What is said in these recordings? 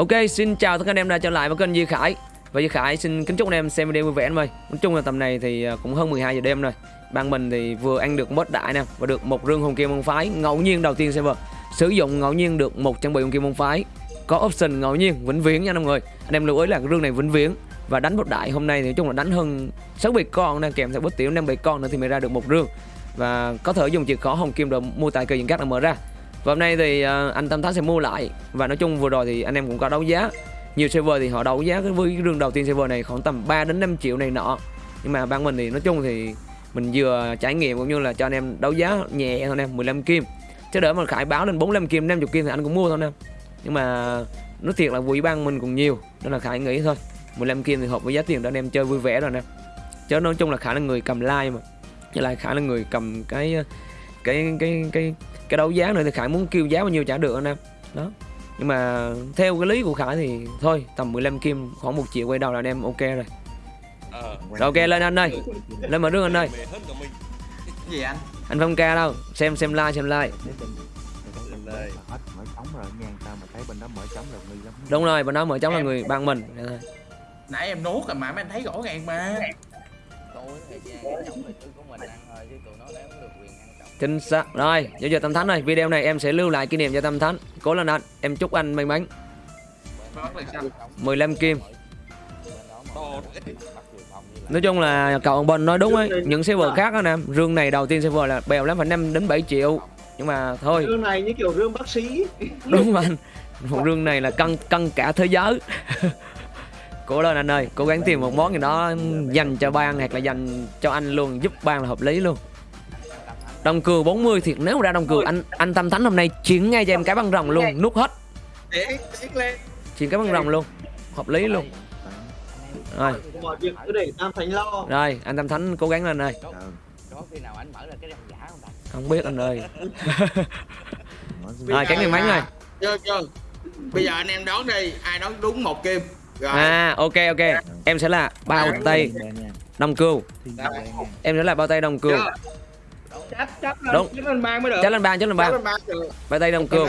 Ok, xin chào tất cả anh em đã trở lại với kênh Duy Khải. Và Duy Khải xin kính chúc anh em xem video vui vẻ anh ơi. Nói chung là tầm này thì à, cũng hơn 12 giờ đêm rồi. Ban mình thì vừa ăn được mốt đại nè Và được một rương hồng kim môn phái ngẫu nhiên đầu tiên server Sử dụng ngẫu nhiên được một trang bị hồng kim môn phái. Có option ngẫu nhiên vĩnh viễn nha mọi người. Anh em lưu ý là cái rương này vĩnh viễn. Và đánh bốt đại hôm nay thì nói chung là đánh hơn 6 bị con nè Kèm theo bốt tiểu 5 bị con nữa thì mới ra được một rương. Và có thể dùng chìa khó hồng kim để mua tài cơ những các là mở ra và hôm nay thì à, anh Tâm Thắng sẽ mua lại. Và nói chung vừa rồi thì anh em cũng có đấu giá. Nhiều server thì họ đấu giá cái với cái rương đầu tiên server này khoảng tầm 3 đến 5 triệu này nọ. Nhưng mà ban mình thì nói chung thì mình vừa trải nghiệm cũng như là cho anh em đấu giá nhẹ thôi anh em 15 kim. Chứ đỡ mà khải báo lên 45 kim 50 kim thì anh cũng mua thôi anh em. Nhưng mà nói thiệt là quỹ ban mình cũng nhiều, Nên là khải nghĩ thôi. 15 kim thì hợp với giá tiền để anh em, chơi vui vẻ rồi nè Chứ nói chung là khả là người cầm like mà. Chứ lại khả là người cầm cái cái cái cái cái đấu giá này thì khải muốn kêu giá bao nhiêu trả được anh em đó nhưng mà theo cái lý của khải thì thôi tầm 15 kim khoảng một triệu quay đầu là anh em ok rồi Ờ. rồi ok lên anh ơi lên mở đường anh ơi. Cái gì anh? anh phong ca đâu xem xem like xem like đây. hết mở trống rồi nha sao mà thấy bên đó mở trống rồi nghi lắm đúng rồi bên đó mở trống là người ban mình. Nãy em nuốt rồi mà mấy anh thấy rõ ràng mà. Tối thời gian cái trọng lịch của mình ăn thôi chứ tụi nó đã không được quyền ăn trọng chính xác. Rồi giờ giờ tâm thánh ơi video này em sẽ lưu lại kỷ niệm cho tâm thánh. Cố lên anh em chúc anh may mắn. Bắt là sao? 15 kim. Nói chung là cậu ông bên nói đúng ấy những server khác đó nè rương này đầu tiên server là bèo lắm phải 5 đến 7 triệu. Nhưng mà thôi. Rương này như kiểu rương bác sĩ. Đúng anh. Một rương này là cân cân cả thế giới cố lên anh ơi. Cố gắng tìm một món gì đó dành cho ban hoặc là dành cho anh luôn giúp ban là hợp lý luôn. Đồng cừu 40 thiệt nếu mà ra đồng cừu anh anh tâm thánh hôm nay chuyển ngay cho em cái băng rồng luôn nút hết. Để tiến lên. chuyển cái băng rồng luôn hợp lý luôn. Rồi. Mọi việc cứ để tam thánh lo. Rồi anh tâm thánh cố gắng lên ơi có, có khi nào anh mở ra cái răng giả không biết anh ơi. Rồi cái ngày mấy rồi Chưa chưa. Bây giờ anh em đoán đi, ai đoán đúng một kim. Rồi. à ok ok. Em sẽ là bao tay đồng cừu. Em sẽ là bao tay đồng cừu. Chắc chắc Đúng. chắc lên mang mới được. Chắc lên bàn chắc lên Chắc bàn lên ba được. bao tay đồng cừu.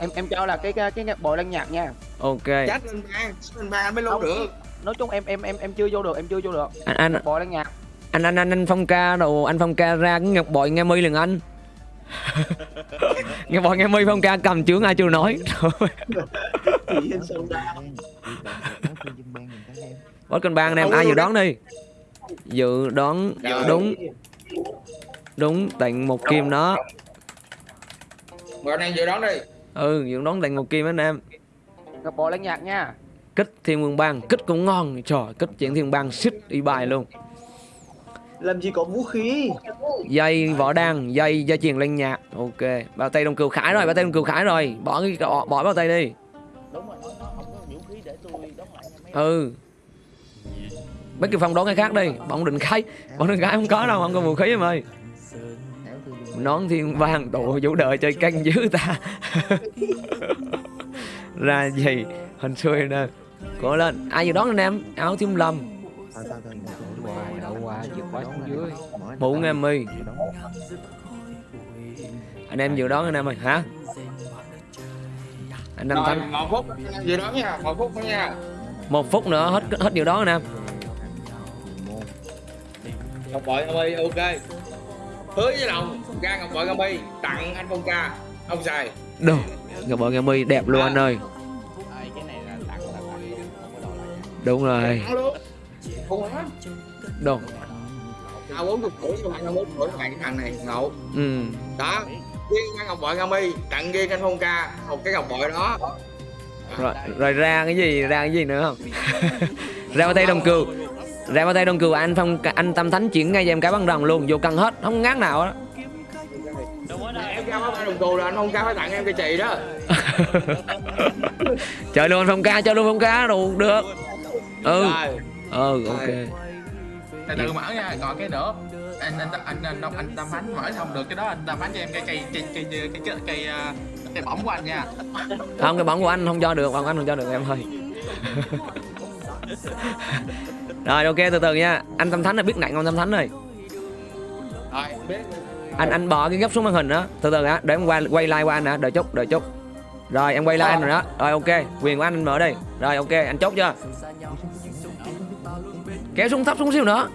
em em cho là cái cái cái bộ lăng nhạc nha. Ok. Chắc lên ba, chắc lên ba anh mới lưu được. nói chung em em em em chưa vô được em chưa vô được. Anh anh. Bộ lăng nhạc. Anh anh anh anh phong ca đồ anh phong ca ra cái ngọc bội nghe mi liền anh. Ngọc bội nghe mi phong ca cầm chướng ai chưa nói bot cân bang anh em ai dự đoán đi? Dự đoán đúng. Đúng tặng một kim đó. Rồi anh em dự đoán đi. ừ dự đoán tặng một kim anh em. Gặp bộ lăng nhạc nha. Kích thiên vương bang kích cũng ngon. Trời kích chuyện thiên bang xích đi bài luôn. Làm gì có vũ khí? Dây võ đăng dây dây chuyền lên nhạc. Ok bao tay đồng cừu khải rồi bao tay đồng cừu khải rồi. Bỏ cái bỏ, bỏ bao tay đi ừ. Mấy cái phong đón cái khác đi. Bọn định khai bọn định khai không có đâu không có vũ khí em ơi. Nón thiên vàng tụ vũ đời chơi canh dữ ta. Ra gì? Hình xui nè. Cố lên. Ai vừa đoán anh em? Áo thiếu lâm đậu qua xuống dưới mũ nghe mi anh em vừa đoán anh em ơi hả? Anh em thắng một phút. Vừa đón đoán nha, một phút nha một phút nữa hết hết dự đoán anh em Ngọc bội Gambi ok. Hứa với lòng ra Ngọc bội Gambi tặng anh Phong ca. Ông xài. đồ ngọc bội mi đẹp luôn anh ơi đúng rồi á. đồ À 40 tuổi các bạn 41 tuổi bạn cái thằng này ngộ. ừ Đó. Riêng Ngọc bội Gambi tặng riêng anh Phong ca một cái Ngọc bội đó. Rồi rồi ra cái gì ra cái gì nữa không ra tay đồng cừu ra bao tay đồng cừu anh phong anh tâm thánh chuyển ngay cho em cái băng rồng luôn vô cần hết không ngán nào đó Em ra báo đồng cù là anh Phong ca phải tặng em cái chị đó. chơi luôn phong ca chơi luôn phong ca đủ được ừ Rồi. ừ ok Từ mở nha, còn cái nữa. Anh anh anh anh anh, Tâm Ánh mở không được cái đó anh Tâm Ánh cho em cái cây cây cây cây cây cây bỏng của anh nha. không cái bóng của anh không cho được bóng anh không cho được em ơi. Rồi ok từ từ nha. Anh tâm thánh là biết nặng không tâm thánh rồi anh anh bỏ cái gấp xuống màn hình đó. Từ từ á để em quay quay like qua anh hả? Đợi chút đợi chút. Rồi em quay lại anh rồi đó. Rồi ok Quyền của anh anh mở đi. Rồi ok anh chốt chưa? Kéo xuống thấp xuống xíu nữa.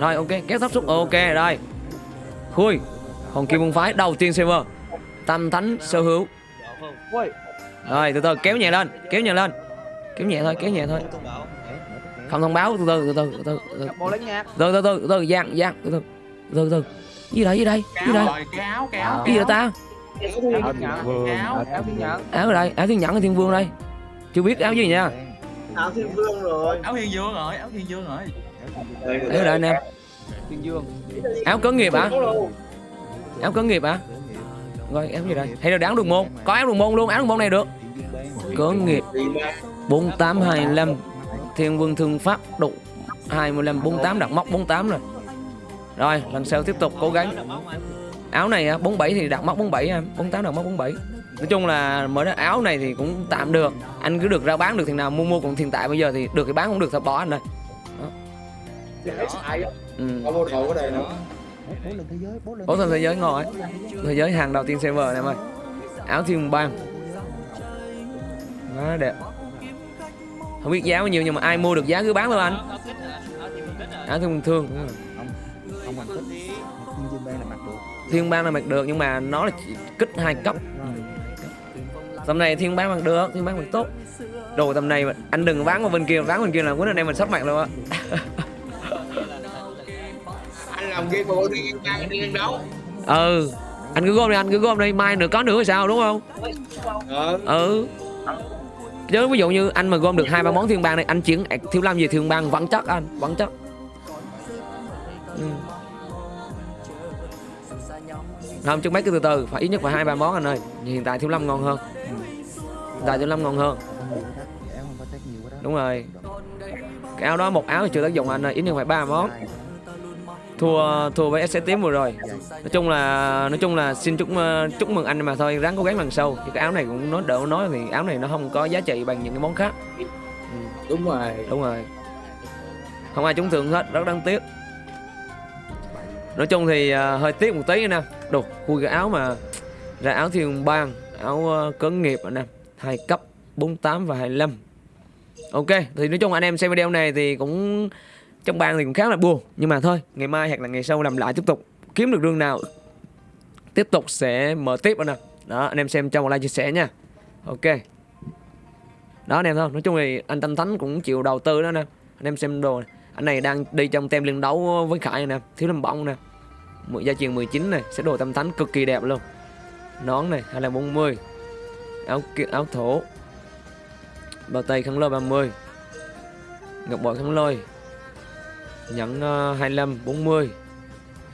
Rồi ok kéo thấp xuống. Ok rồi. Khui. Hồng Kim Môn Phái đầu tiên server Tam Thánh sở hữu. Rồi từ từ kéo nhẹ lên Kéo nhẹ lên. Kéo nhẹ thôi kéo nhẹ thôi. Không thông báo từ từ từ từ từ từ từ nhạc. từ từ từ từ giang giang từ từ. Từ từ gì đây gì đây gì đây? Rồi, gì vậy ta? Áo vương. Thiên nhẫn. ở đây áo thiên nhẫn thiên vương đây? Chưa biết áo gì nha. Áo thiên vương rồi. Áo thiên dương rồi, áo thiên dương rồi. ở đây anh em áo cấn nghiệp hả? Áo cấn nghiệp hả rồi áo gì đây? Hay là áo đường môn có áo đường môn luôn? Áo đường môn này được. Cấn nghiệp. bốn tám hai năm thiên vương thương pháp đủ 25 48 đặt móc 48 rồi. Rồi lần sau tiếp tục cố gắng. Áo này á, 47 thì đặt móc 47 em. 48 đặt móc 47 nói chung là mới đó áo này thì cũng tạm được. Anh cứ được ra bán được thì nào mua mua còn hiện tại bây giờ thì được thì bán không được thì bỏ anh đây. Xài. ừ. Có một đầu cái này nữa. Bố thần thế giới ngon ấy Thế giới hàng đầu tiên server này em ơi. Áo thiên bang Quá đẹp. Không biết giá bao nhiêu nhưng mà ai mua được giá cứ bán thôi anh. Áo thiên thương. Thiên bang là mặc được Thiên bang là mặc được nhưng mà nó là chỉ kích hai cấp. Tầm này thiên bang mặc được, thiên bang mặc tốt. Đồ tầm này anh đừng bán qua bên kia, bán bên kia là cuối này mình sắp mặc luôn á làm game mà bộ thiên nhẫn đi đấu. Ừ Anh cứ gom đi anh cứ gom đi, mai nữa có nữa thì sao đúng không? Ờ. ừ chứ ví dụ như anh mà gom được hai ba món thiên bang này anh chuyển thiếu lâm về thiên bang vẫn chắc anh vẫn chắc ừ. không chứ mấy cái từ từ phải ít nhất phải hai ba món anh ơi hiện tại thiếu lâm ngon hơn hiện tại thiếu lâm ngon hơn đúng rồi cái áo đó một áo thì chưa tác dụng anh ơi ít nhất phải ba món thua thua với SC tím vừa rồi. Nói chung là nói chung là xin chúc ờ, chúc mừng anh mà thôi. Ráng cố gắng lần sau. Chứ cái áo này cũng nói đỡ nói thì áo này nó không có giá trị bằng những cái món khác. Đúng rồi. đúng rồi. Không ai trúng thưởng hết rất đáng tiếc. Nói chung thì ờ, hơi tiếc một tí nè. Đồ khui cái áo mà ra áo thiên bang áo ờ, cấn nghiệp anh em hai cấp 48 và 25 ok thì nói chung anh em xem video này thì cũng trong bang thì cũng khá là buồn, nhưng mà thôi, ngày mai hoặc là ngày sau làm lại tiếp tục, kiếm được rương nào, tiếp tục sẽ mở tiếp anh em đó, anh em xem cho một like chia sẻ nha. Ok. Đó, anh em thôi, nói chung thì anh Tâm Thánh cũng chịu đầu tư đó nè. Anh em xem đồ này. anh này đang đi trong tem liên đấu với Khải nè, thiếu lâm bóng nè. Một gia truyền 19 này, sẽ đồ Tâm Thánh cực kỳ đẹp luôn. Nón này, hay là 40 áo áo thổ. Bao tay khăn lôi 30 ngọc bội khăn lôi nhẫn ờ, 25 40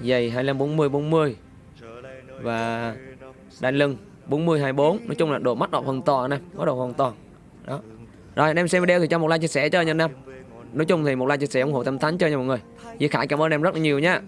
giày 25 40 40 và đai lưng 40 24 nói chung là đồ mắt độ hoàn toàn nè có độ hoàn toàn. Đó. Rồi, anh em xem video thì cho một like, chia sẻ cho nha anh em. Nói chung thì một like, chia sẻ ủng hộ, tâm thánh cho nha mọi người. Duy Khải cảm ơn em rất là nhiều nha.